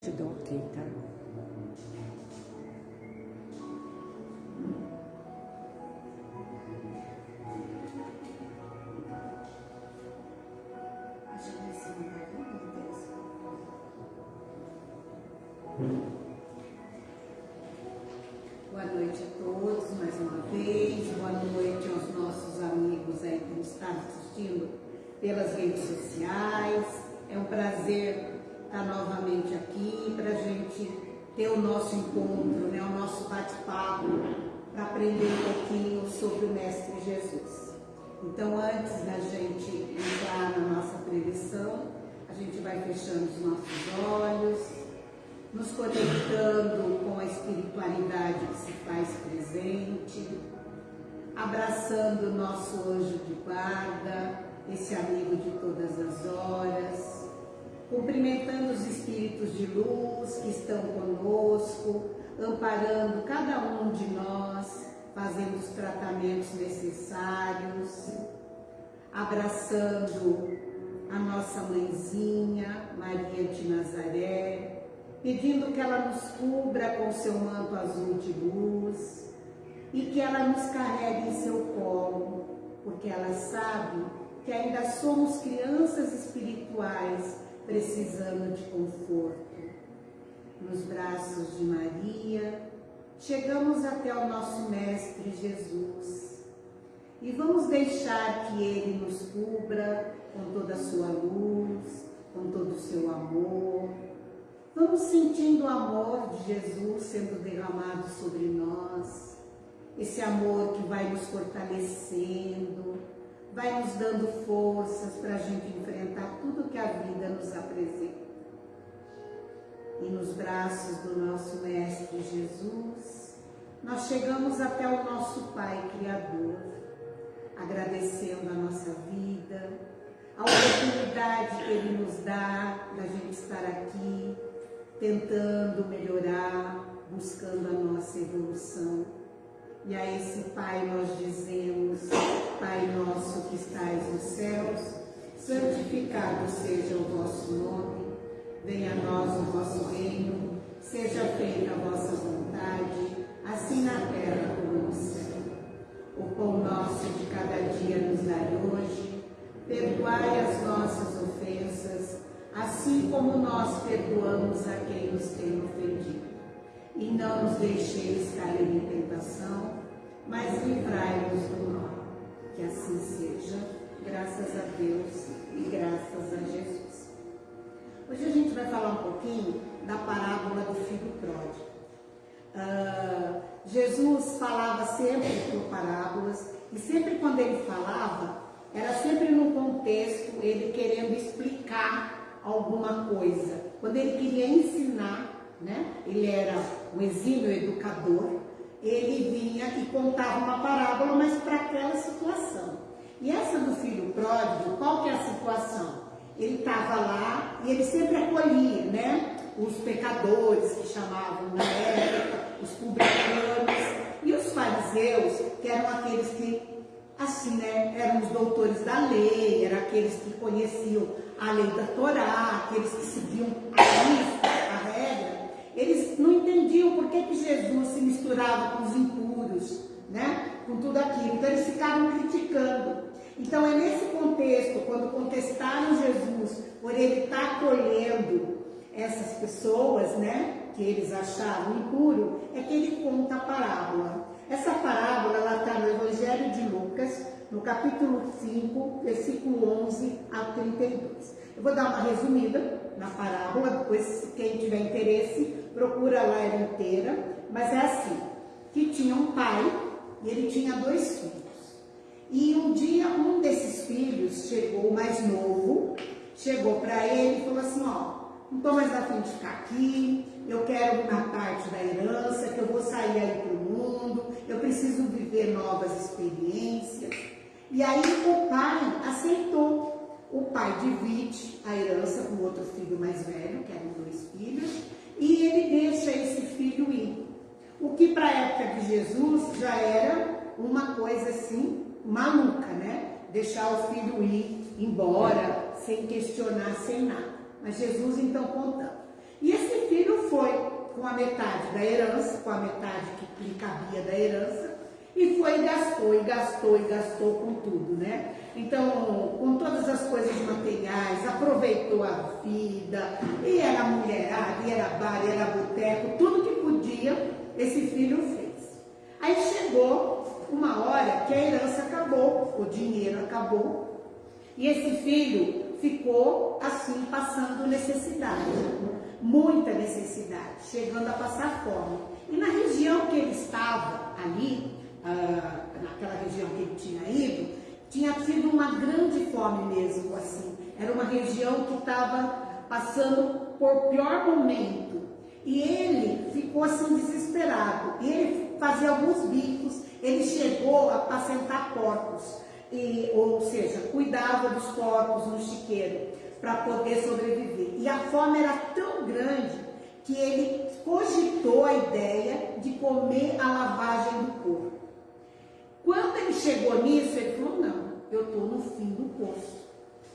te dou ok, tá? Para aprender um pouquinho sobre o Mestre Jesus. Então, antes da gente entrar na nossa previsão, a gente vai fechando os nossos olhos, nos conectando com a espiritualidade que se faz presente, abraçando o nosso anjo de guarda, esse amigo de todas as horas, cumprimentando os espíritos de luz que estão conosco, amparando cada um de nós, fazendo os tratamentos necessários, abraçando a nossa mãezinha, Maria de Nazaré, pedindo que ela nos cubra com seu manto azul de luz e que ela nos carregue em seu colo, porque ela sabe que ainda somos crianças espirituais precisando de conforto. Nos braços de Maria, chegamos até o nosso Mestre Jesus e vamos deixar que Ele nos cubra com toda a sua luz, com todo o seu amor. Vamos sentindo o amor de Jesus sendo derramado sobre nós, esse amor que vai nos fortalecendo, vai nos dando forças para a gente enfrentar tudo que a vida nos apresenta. E nos braços do nosso Mestre Jesus, nós chegamos até o nosso Pai Criador, agradecendo a nossa vida, a oportunidade que Ele nos dá da gente estar aqui, tentando melhorar, buscando a nossa evolução. E a esse Pai nós dizemos, Pai nosso que estais nos céus, santificado seja o vosso nome, venha a nós o vosso reino, seja feita a vossa vontade, assim na terra como no céu. O pão nosso de cada dia nos dai hoje, perdoai as nossas ofensas, assim como nós perdoamos a quem nos tem ofendido e não nos deixeis cair em tentação, mas livrai-nos do mal. Que assim seja, graças a Deus e graças a Jesus. Hoje a gente vai falar um pouquinho da parábola do filho pródigo. Uh, Jesus falava sempre por parábolas e sempre quando ele falava, era sempre no contexto ele querendo explicar alguma coisa. Quando ele queria ensinar né? ele era um exímio educador, ele vinha e contava uma parábola, mas para aquela situação. E essa do filho pródigo, qual que é a situação? Ele estava lá e ele sempre acolhia, né? Os pecadores que chamavam na época, os publicanos e os fariseus, que eram aqueles que, assim, né? Eram os doutores da lei, eram aqueles que conheciam a lei da Torá, aqueles que seguiam a lista, a regra eles não entendiam por que, que Jesus se misturava com os impuros, né? com tudo aquilo. Então eles ficavam criticando. Então é nesse contexto, quando contestaram Jesus por ele estar acolhendo essas pessoas, né, que eles achavam impuro, é que ele conta a parábola. Essa parábola ela está no Evangelho de Lucas, no capítulo 5, versículo 11 a 32. Eu vou dar uma resumida na parábola, depois quem tiver interesse procura lá ela inteira, mas é assim, que tinha um pai e ele tinha dois filhos. E um dia um desses filhos chegou, mais novo, chegou para ele e falou assim, ó, não estou mais afim de ficar aqui, eu quero uma parte da herança, que eu vou sair aí para o mundo, eu preciso viver novas experiências. E aí o pai aceitou. O pai divide a herança com outro filho mais velho, que eram dois filhos, e ele deixa esse filho ir. O que para a época de Jesus já era uma coisa assim maluca, né? Deixar o filho ir embora, sem questionar, sem nada. Mas Jesus então contando. E esse filho com a metade da herança, com a metade que lhe cabia da herança, e foi e gastou, e gastou, e gastou com tudo, né? Então, com todas as coisas materiais, aproveitou a vida, e era mulherada, e era bar, e era boteco, tudo que podia, esse filho fez. Aí chegou uma hora que a herança acabou, o dinheiro acabou, e esse filho ficou assim, passando necessidade, muita necessidade, chegando a passar fome. E na região que ele estava, ali, ah, naquela região que ele tinha ido, tinha tido uma grande fome mesmo, assim. Era uma região que estava passando por pior momento. E ele ficou assim desesperado. E ele fazia alguns bicos, ele chegou a apacentar porcos, e, ou seja, cuidava dos porcos no chiqueiro para poder sobreviver. E a fome era tão grande que ele cogitou a ideia de comer a lavagem do porco. Quando ele chegou nisso, ele falou, não, eu estou no fim do poço.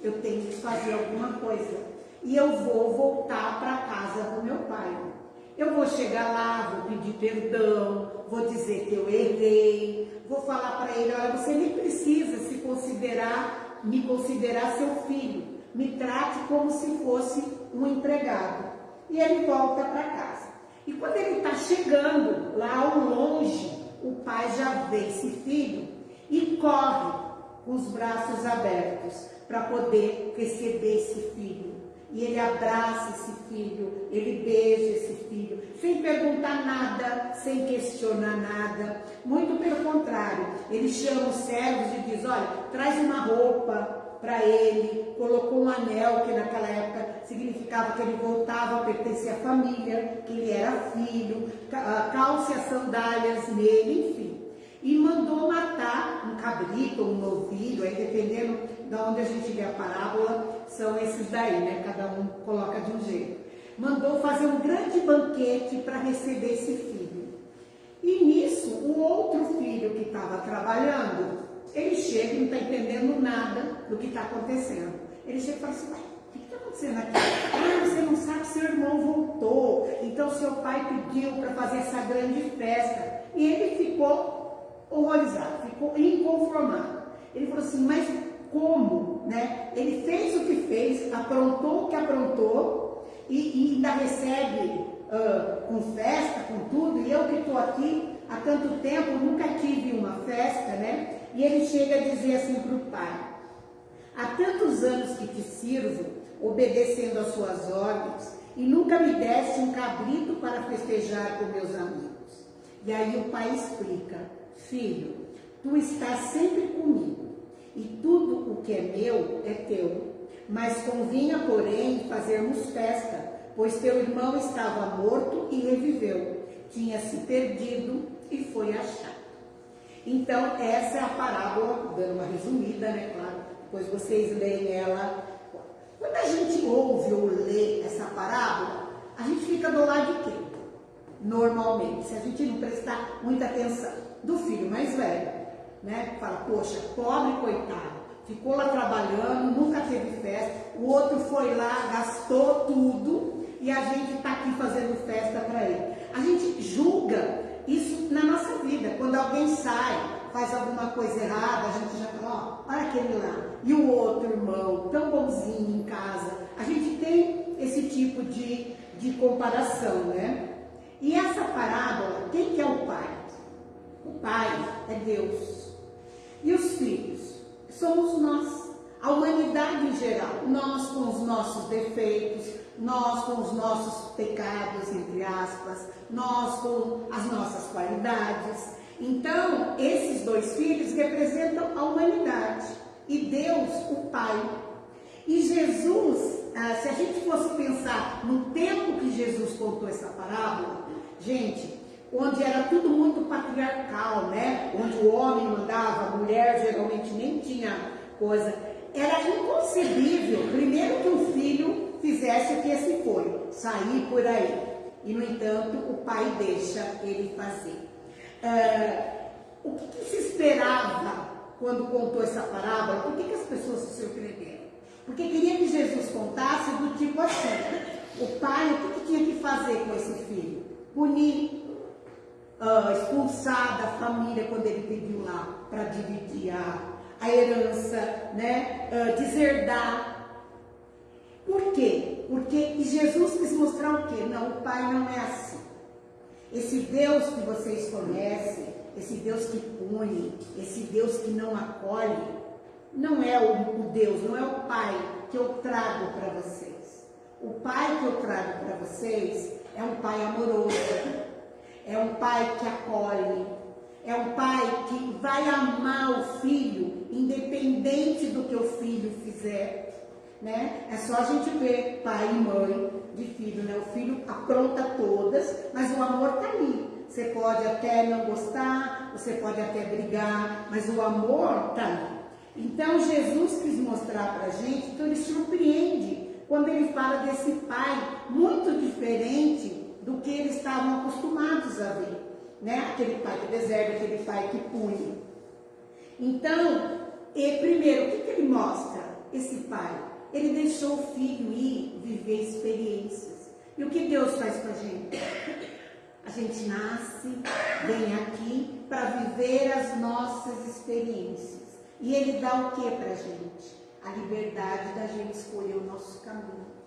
Eu tenho que fazer alguma coisa. E eu vou voltar para a casa do meu pai. Eu vou chegar lá, vou pedir perdão, vou dizer que eu errei, vou falar para ele, olha, você nem precisa se considerar, me considerar seu filho. Me trate como se fosse um empregado. E ele volta para casa. E quando ele está chegando lá ao longe, o pai já vê esse filho e corre com os braços abertos para poder receber esse filho. E ele abraça esse filho, ele beija esse filho, sem perguntar nada, sem questionar nada. Muito pelo contrário, ele chama os servos e diz: Olha, traz uma roupa para ele, colocou um anel, que naquela época significava que ele voltava a pertencer à família, que ele era filho, ah, calce as sandálias nele, enfim. E mandou matar um cabrito um novilho, aí dependendo de onde a gente vê a parábola, são esses daí, né? Cada um coloca de um jeito. Mandou fazer um grande banquete para receber esse filho. E nisso, o outro filho que estava trabalhando, ele chega e não está entendendo nada do que está acontecendo. Ele chega e fala assim, o que está acontecendo aqui? Ah, você não sabe seu irmão voltou, então seu pai pediu para fazer essa grande festa. E ele ficou horrorizado, ficou inconformado. Ele falou assim, mas como? Né? Ele fez o que fez, aprontou o que aprontou e, e ainda recebe uh, com festa, com tudo, e eu que estou aqui há tanto tempo, nunca tive uma festa, né? E ele chega a dizer assim para o pai, há tantos anos que te sirvo, obedecendo às suas ordens, e nunca me deste um cabrito para festejar com meus amigos. E aí o pai explica, filho, tu estás sempre comigo, e tudo o que é meu é teu. Mas convinha, porém, fazermos festa, pois teu irmão estava morto e reviveu, tinha se perdido e foi achado. Então, essa é a parábola, dando uma resumida, né, claro, depois vocês leem ela. Quando a gente ouve ou lê essa parábola, a gente fica do lado de quem? Normalmente, se a gente não prestar muita atenção, do filho mais velho, né? Fala, poxa, pobre coitado, ficou lá trabalhando, nunca teve festa, o outro foi lá, gastou tudo e a gente está aqui fazendo festa para ele. A gente julga isso na nossa vida. Quando alguém sai, faz alguma coisa errada, a gente já fala, ó, olha aquele lá. E o outro irmão, tão bonzinho em casa. A gente tem esse tipo de, de comparação, né? E essa parábola, quem que é o pai? O pai é Deus. E os filhos? Somos nós. A humanidade em geral. Nós com os nossos defeitos, nós com os nossos pecados, entre aspas, nós com as nossas qualidades. Então, esses dois filhos representam a humanidade e Deus, o Pai. E Jesus, ah, se a gente fosse pensar no tempo que Jesus contou essa parábola, gente, onde era tudo muito patriarcal, né? Onde o homem mandava, a mulher geralmente nem tinha coisa. Era inconcebível, primeiro que um filho fizesse o que esse foi, sair por aí. E, no entanto, o pai deixa ele fazer. É, o que, que, se esperava quando contou essa parábola? Por que, que as pessoas se surpreenderam? Porque queria que Jesus contasse do tipo assim, o pai, o que, que tinha que fazer com esse filho? punir, uh, expulsar da família quando ele pediu lá para dividir a, a herança, né? Uh, deserdar. Por quê? Porque Jesus quis mostrar o quê? Não, o Pai não é assim. Esse Deus que vocês conhecem, esse Deus que pune, esse Deus que não acolhe, não é o, o Deus, não é o Pai que eu trago para vocês. O Pai que eu trago para vocês é um Pai amoroso, é um Pai que acolhe, é um Pai que vai amar o filho, independente do que o filho fizer. Né? É só a gente ver pai e mãe de filho, né? O filho apronta todas, mas o amor está ali. Você pode até não gostar, você pode até brigar, mas o amor está ali. Então Jesus quis mostrar para a gente, então ele surpreende quando ele fala desse pai muito diferente do que eles estavam acostumados a ver. Né? Aquele pai que deserta, aquele pai que pune. Então, e, primeiro, o que, que ele mostra? Esse pai, ele deixou o filho ir viver experiências. E o que Deus faz com a gente? A gente nasce, vem aqui para viver as nossas experiências. E Ele dá o que para a gente? A liberdade da gente escolher o nosso caminho.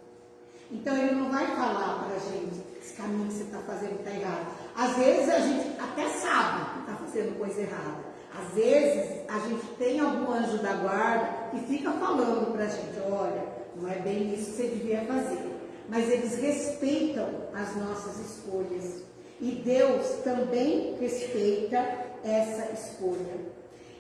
Então Ele não vai falar para a gente, esse caminho que você está fazendo está errado. Às vezes a gente até sabe que está fazendo coisa errada. Às vezes a gente tem algum anjo da guarda que fica falando para a gente, olha, não é bem isso que você devia fazer. Mas eles respeitam as nossas escolhas. E Deus também respeita essa escolha.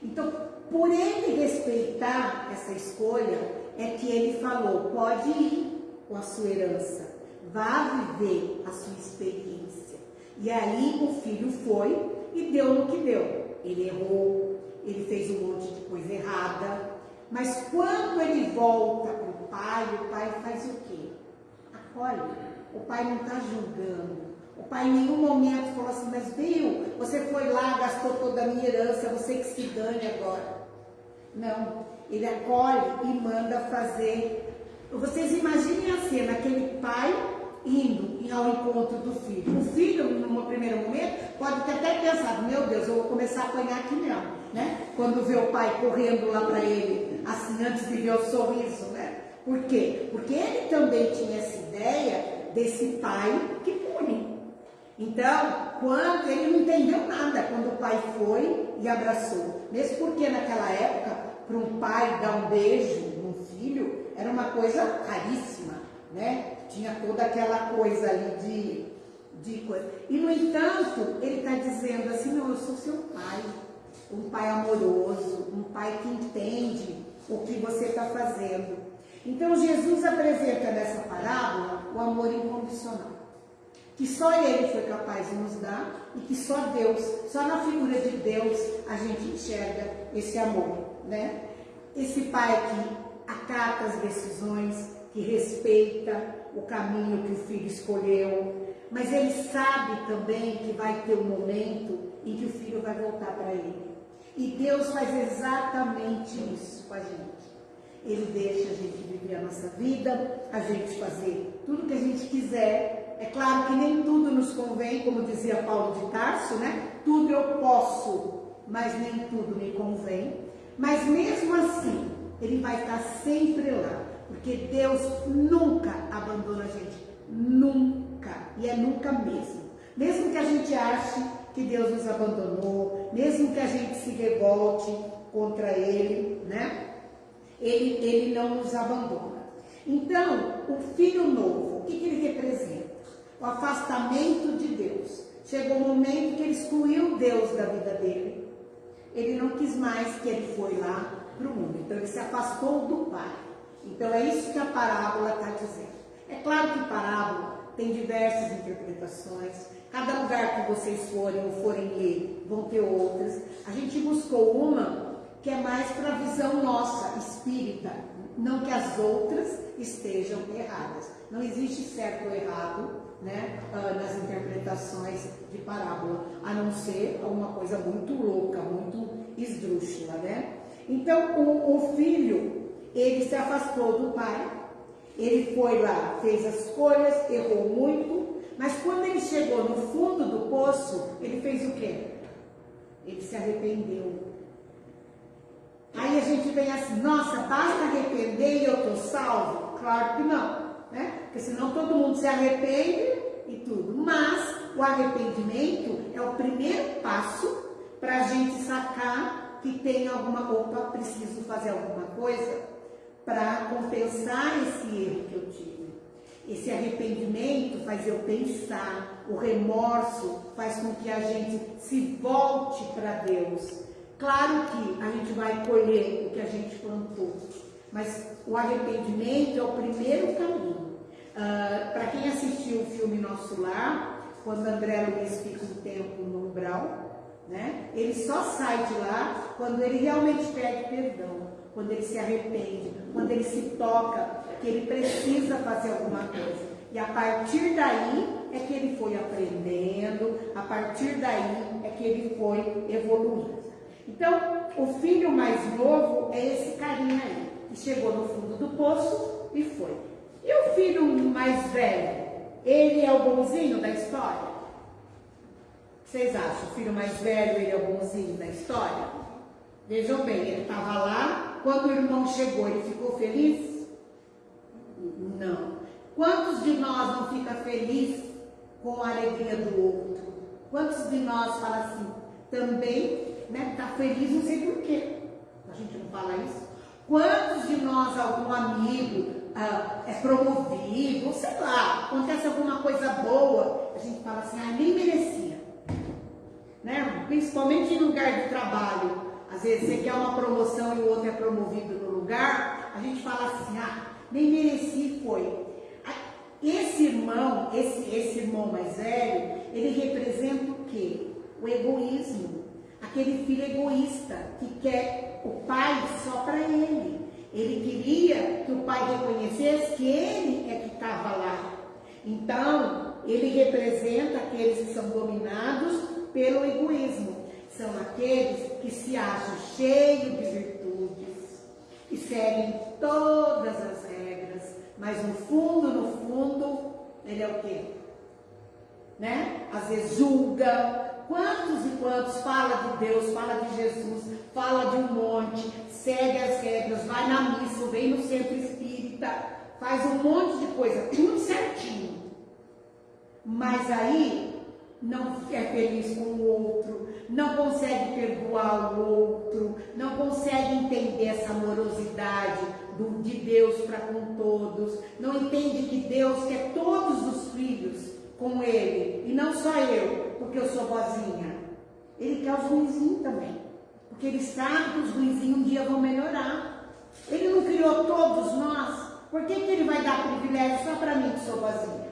Então, por ele respeitar essa escolha, é que ele falou: pode ir com a sua herança, vá viver a sua experiência. E aí o filho foi e deu no que deu. Ele errou, ele fez um monte de coisa errada, mas quando ele volta para o pai, o pai faz o quê? Acolhe. O pai não está julgando, o pai em nenhum momento falou assim, mas viu, você foi lá, gastou toda a minha herança, você que se dane agora. Não, ele acolhe e manda fazer. Vocês imaginem a cena, aquele pai indo ao encontro do filho. O filho, num primeiro momento, pode ter até pensado, meu Deus, eu vou começar a apanhar aqui mesmo, né? Quando vê o pai correndo lá para ele, assim, antes de ver o sorriso, né? Por quê? Porque ele também tinha essa ideia desse pai que pune. Então, quando ele não entendeu nada quando o pai foi e abraçou. Mesmo porque naquela época, para um pai dar um beijo era uma coisa caríssima, né? Tinha toda aquela coisa ali de, de coisa. E no entanto, ele está dizendo assim, não, eu sou seu pai, um pai amoroso, um pai que entende o que você está fazendo. Então Jesus apresenta nessa parábola o amor incondicional que só Ele foi capaz de nos dar e que só Deus, só na figura de Deus a gente enxerga esse amor, né? Esse Pai que acata as decisões, que respeita o caminho que o filho escolheu, mas ele sabe também que vai ter um momento em que o filho vai voltar para ele. E Deus faz exatamente isso com a gente. Ele deixa a gente viver a nossa vida, a gente fazer tudo que a gente quiser, é claro que nem tudo nos convém, como dizia Paulo de Tarso, né? Tudo eu posso, mas nem tudo me convém. Mas mesmo assim, ele vai estar sempre lá, porque Deus nunca abandona a gente, nunca, e é nunca mesmo. Mesmo que a gente ache que Deus nos abandonou, mesmo que a gente se revolte contra Ele, né? Ele, ele não nos abandona. Então, o filho novo, o que, que ele representa? o afastamento de Deus. Chegou um momento que ele excluiu Deus da vida dele. Ele não quis mais que ele foi lá para o mundo. Então ele se afastou do Pai. Então é isso que a parábola está dizendo. É claro que parábola tem diversas interpretações. Cada lugar que vocês forem ou forem ler, vão ter outras. A gente buscou uma que é mais para a visão nossa, espírita, não que as outras estejam erradas. Não existe certo ou errado, né, ah, nas interpretações de parábola, a não ser uma coisa muito louca, muito esdrúxula, né? Então, o, o filho, ele se afastou do pai, ele foi lá, fez as escolhas, errou muito, mas quando ele chegou no fundo do poço, ele fez o quê? Ele se arrependeu. Aí a gente vem assim, nossa, basta arrepender e eu estou salvo? Claro que não, né? Porque senão todo mundo se arrepende e tudo. Mas o arrependimento é o primeiro passo para a gente sacar que tem alguma, opa, preciso fazer alguma coisa para compensar esse erro que eu tive. Esse arrependimento faz eu pensar, o remorso faz com que a gente se volte para Deus. Claro que a gente vai colher o que a gente plantou, mas o arrependimento é o primeiro caminho. Uh, para quem assistiu o filme Nosso Lar, quando André Luiz fica um tempo no umbral, né, ele só sai de lá quando ele realmente pede perdão quando ele se arrepende, quando ele se toca, que ele precisa fazer alguma coisa. E a partir daí é que ele foi aprendendo, a partir daí é que ele foi evoluindo. Então, o filho mais novo é esse carinha aí, que chegou no fundo do poço e foi. E o filho mais velho, ele é o bonzinho da história? Vocês acham? O filho mais velho, ele é bonzinho da história? Vejam bem, ele estava lá, quando o irmão chegou, ele ficou feliz? Não. Quantos de nós não fica feliz com a alegria do outro? Quantos de nós fala assim, também, né, tá feliz, não sei por quê. A gente não fala isso. Quantos de nós, algum amigo, ah, é promovido, sei lá, acontece alguma coisa boa, a gente fala assim, ah, nem merecia. Né? Principalmente em lugar de trabalho. Às vezes você quer uma promoção e o outro é promovido no lugar, a gente fala assim, ah, nem mereci foi. Esse irmão, esse, esse irmão mais velho, ele representa o quê? O egoísmo. Aquele filho egoísta que quer o pai só para ele. Ele queria que o pai reconhecesse que ele é que estava lá. Então, ele representa aqueles que são dominados pelo egoísmo são aqueles que se acham cheios de virtudes e seguem todas as regras, mas no fundo, no fundo, ele é o quê? Né? Às vezes julga. Quantos e quantos fala de Deus, fala de Jesus, fala de um monte, segue as regras, vai na missa, vem no centro espírita, faz um monte de coisa, tudo certinho. Mas aí não é feliz com o outro, não consegue perdoar o outro, não consegue entender essa amorosidade do, de Deus para com todos, não entende que Deus quer todos os filhos com Ele, e não só eu, porque eu sou vozinha. Ele quer os ruizinhos também, porque Ele sabe que os ruizinhos um dia vão melhorar. Ele não criou todos nós, por que, que Ele vai dar privilégio só para mim que sou vozinha?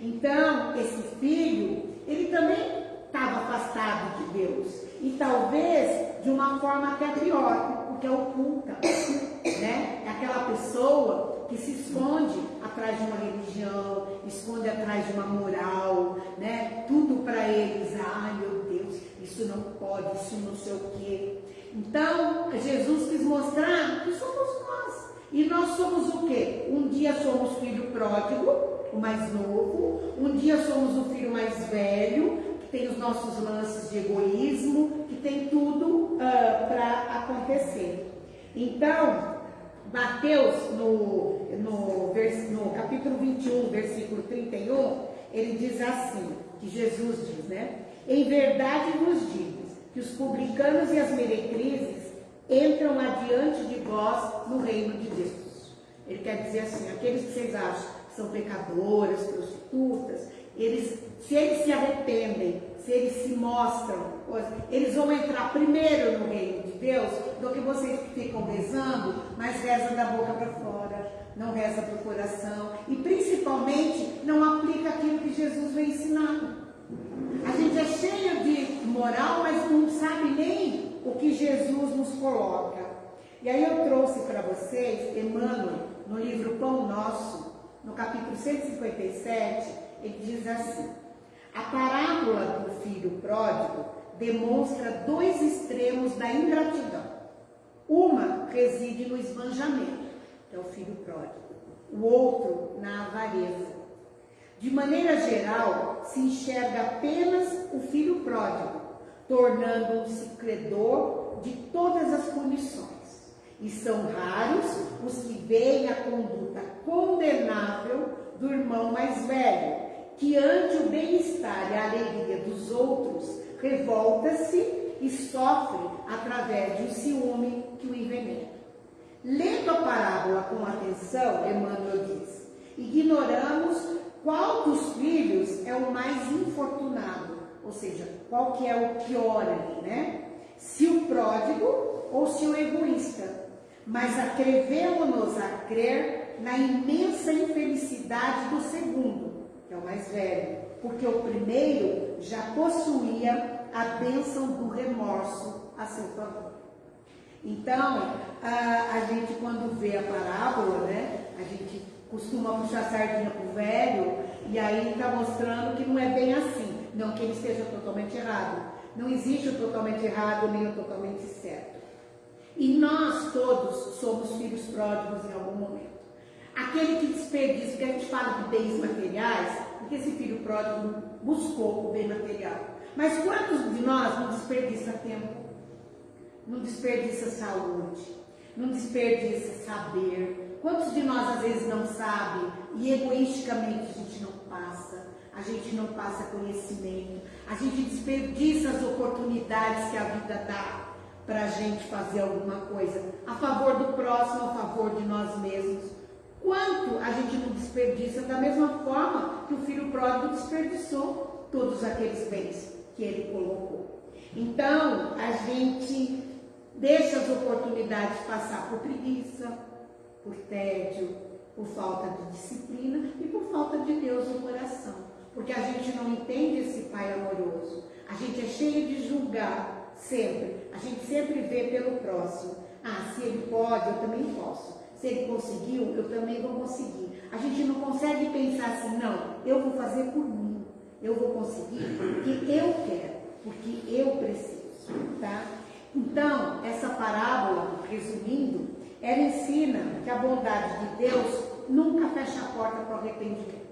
Então, esse filho ele também estava afastado de Deus. E talvez de uma forma até pior, porque é oculta. Né? É aquela pessoa que se esconde atrás de uma religião, esconde atrás de uma moral, né? Tudo para eles, ai meu Deus, isso não pode, isso não sei o quê. Então, Jesus quis mostrar que somos nós. E nós somos o quê? Um dia somos filho pródigo, o mais novo, um dia somos o filho mais velho, que tem os nossos lances de egoísmo, que tem tudo uh, ah, para acontecer. Então, Mateus, no, no, no capítulo 21, versículo 31, ele diz assim, que Jesus diz, né? Em verdade vos digo que os publicanos e as meretrizes entram adiante de vós no reino de Deus. Ele quer dizer assim, aqueles que vocês acham são pecadoras, prostitutas, eles, se eles se arrependem, se eles se mostram, eles vão entrar primeiro no reino de Deus do que vocês que ficam rezando, mas rezam da boca para fora, não reza para o coração e principalmente não aplica aquilo que Jesus vem ensinando. A gente é cheio de moral, mas não sabe nem o que Jesus nos coloca. E aí eu trouxe para vocês Emmanuel no livro Pão Nosso, no capítulo 157, ele diz assim: a parábola do filho pródigo demonstra dois extremos da ingratidão. Uma reside no esbanjamento, que é o filho pródigo, o outro na avareza. De maneira geral, se enxerga apenas o filho pródigo, tornando-se credor de todas as punições. E são raros os que veem a conduta condenável do irmão mais velho, que ante o bem-estar e a alegria dos outros, revolta-se e sofre através de um ciúme que o envenena. Lendo a parábola com atenção, Emmanuel diz: ignoramos qual dos filhos é o mais infortunado, ou seja, qual que é o pior ali, né? Se o pródigo ou se o egoísta. Mas atrevemos-nos a crer na imensa infelicidade do segundo, que é o mais velho, porque o primeiro já possuía a bênção do remorso a seu favor. Então, a, a gente quando vê a parábola, né, a gente costuma puxar sardinha para o velho e aí está mostrando que não é bem assim. Não que ele esteja totalmente errado. Não existe o totalmente errado nem o totalmente certo. E nós todos somos filhos pródigos em algum momento. Aquele que desperdiça, porque a gente fala de bens materiais, porque esse filho pródigo buscou o bem material. Mas quantos de nós não desperdiça tempo? Não desperdiça saúde? Não desperdiça saber? Quantos de nós às vezes não sabe e egoisticamente a gente não passa? A gente não passa conhecimento, a gente desperdiça as oportunidades que a vida dá para a gente fazer alguma coisa a favor do próximo, a favor de nós mesmos. Quanto a gente não desperdiça da mesma forma que o filho pródigo desperdiçou todos aqueles bens que ele colocou. Então, a gente deixa as oportunidades passar por preguiça, por tédio, por falta de disciplina e por falta de Deus no coração. Porque a gente não entende esse Pai amoroso. A gente é cheio de julgar sempre. A gente sempre vê pelo próximo. Ah, se ele pode, eu também posso. Se ele conseguiu, eu também vou conseguir. A gente não consegue pensar assim, não, eu vou fazer por mim. Eu vou conseguir porque eu quero, porque eu preciso, tá? Então, essa parábola, resumindo, ela ensina que a bondade de Deus nunca fecha a porta para o arrependimento.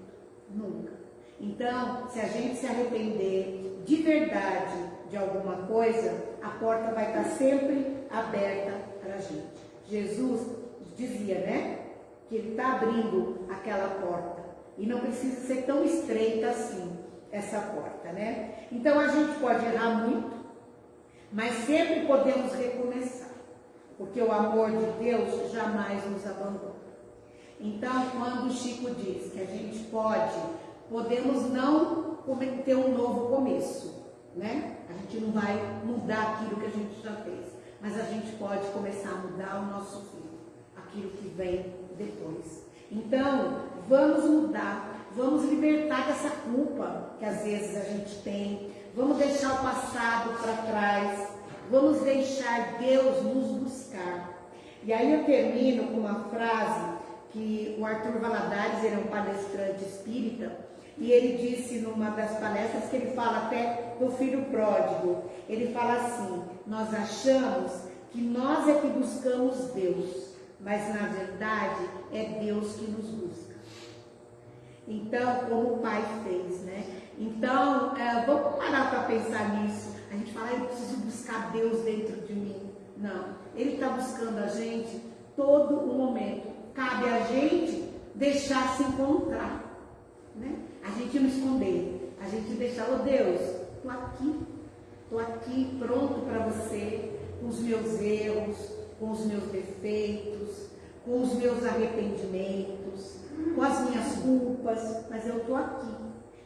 Nunca. Então, se a gente se arrepender de verdade de alguma coisa, a porta vai estar sempre aberta para a gente. Jesus dizia, né? Que ele está abrindo aquela porta. E não precisa ser tão estreita assim, essa porta, né? Então a gente pode errar muito, mas sempre podemos recomeçar, porque o amor de Deus jamais nos abandona. Então, quando o Chico diz que a gente pode, podemos não ter um novo começo, né? A gente não vai mudar aquilo que a gente já fez, mas a gente pode começar a mudar o nosso filho, aquilo que vem depois. Então, vamos mudar, vamos libertar dessa culpa que às vezes a gente tem, vamos deixar o passado para trás, vamos deixar Deus nos buscar. E aí eu termino com uma frase que o Arthur Valadares, ele é um palestrante espírita, e ele disse numa das palestras que ele fala até do filho pródigo. Ele fala assim: Nós achamos que nós é que buscamos Deus, mas na verdade é Deus que nos busca. Então, como o pai fez, né? Então, é, vamos parar para pensar nisso. A gente fala, eu preciso buscar Deus dentro de mim. Não, Ele está buscando a gente todo o momento. Cabe a gente deixar se encontrar, né? A gente não esconder, a gente deixar, oh Deus, estou aqui, estou aqui pronto para você, com os meus erros, com os meus defeitos, com os meus arrependimentos, com as minhas culpas, mas eu estou aqui.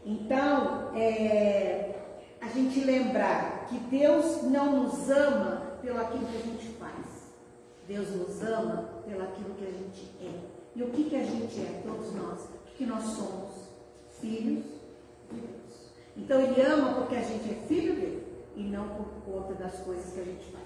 Então, é, a gente lembrar que Deus não nos ama pelo aquilo que a gente faz. Deus nos ama pelo aquilo que a gente é. E o que, que a gente é, todos nós? O que nós somos? Filhos de Deus. Então Ele ama porque a gente é filho dele e não por conta das coisas que a gente faz.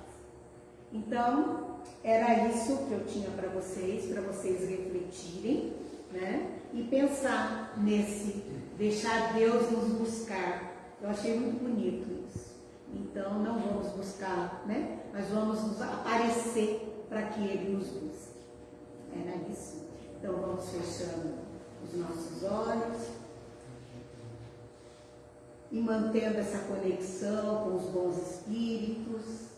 Então, era isso que eu tinha para vocês, para vocês refletirem, né? E pensar nesse, deixar Deus nos buscar. Eu achei muito bonito isso. Então, não vamos buscar, né? Mas vamos nos aparecer para que Ele nos busque. Era isso. Então, vamos fechando os nossos olhos. e mantendo essa conexão com os bons espíritos.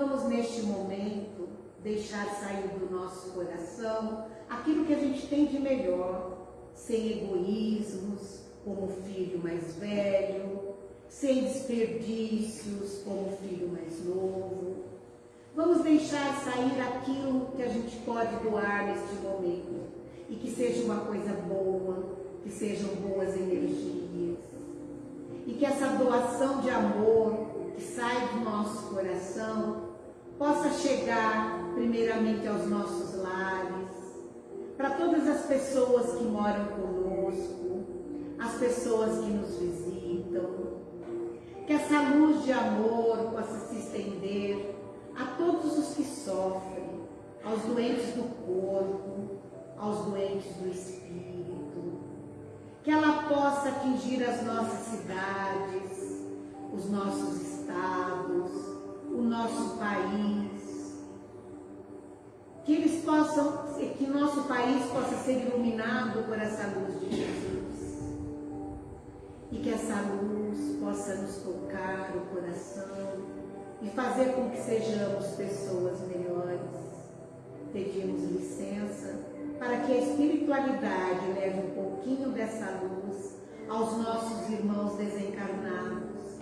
Vamos neste momento deixar sair do nosso coração aquilo que a gente tem de melhor, sem egoísmos, como filho mais velho, sem desperdícios, como filho mais novo. Vamos deixar sair aquilo que a gente pode doar neste momento e que seja uma coisa boa, que sejam boas energias. E que essa doação de amor que sai do nosso coração possa chegar primeiramente aos nossos lares, para todas as pessoas que moram conosco, as pessoas que nos visitam, que essa luz de amor possa se estender a todos os que sofrem, aos doentes do corpo, aos doentes do espírito, que ela possa atingir as nossas cidades, os nossos estados, o nosso país, que eles possam, que nosso país possa ser iluminado por essa luz de Jesus e que essa luz possa nos tocar o coração e fazer com que sejamos pessoas melhores. Pedimos licença para que a espiritualidade leve um pouquinho dessa luz aos nossos irmãos desencarnados,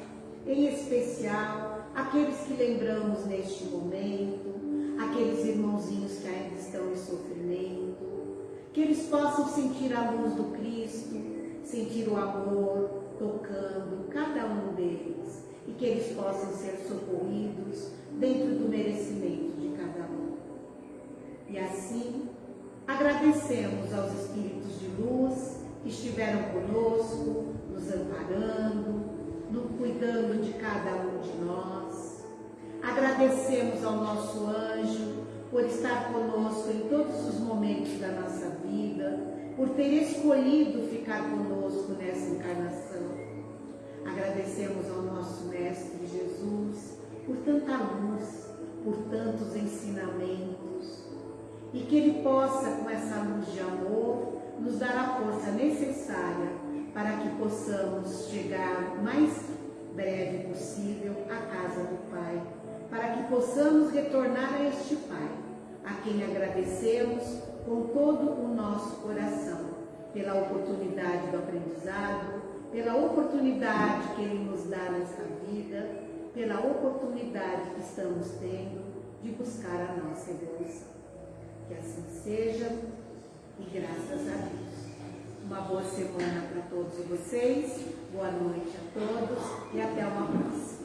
em especial aqueles que lembramos neste momento, aqueles irmãozinhos que ainda estão em sofrimento, que eles possam sentir a luz do Cristo, sentir o amor tocando cada um deles e que eles possam ser socorridos dentro do merecimento de cada um. E assim, agradecemos aos Espíritos de luz que estiveram conosco, nos amparando, no cuidando de cada um de nós. Agradecemos ao nosso anjo por estar conosco em todos os momentos da nossa vida, por ter escolhido ficar conosco nessa encarnação. Agradecemos ao nosso Mestre Jesus por tanta luz, por tantos ensinamentos e que Ele possa, com essa luz de amor, nos dar a força necessária para que possamos chegar o mais breve possível à casa do Pai, para que possamos retornar a este Pai, a quem agradecemos com todo o nosso coração pela oportunidade do aprendizado, pela oportunidade que Ele nos dá nesta vida, pela oportunidade que estamos tendo de buscar a nossa evolução. Que assim seja e graças a Deus. Uma boa semana para todos vocês, boa noite a todos e até uma próxima.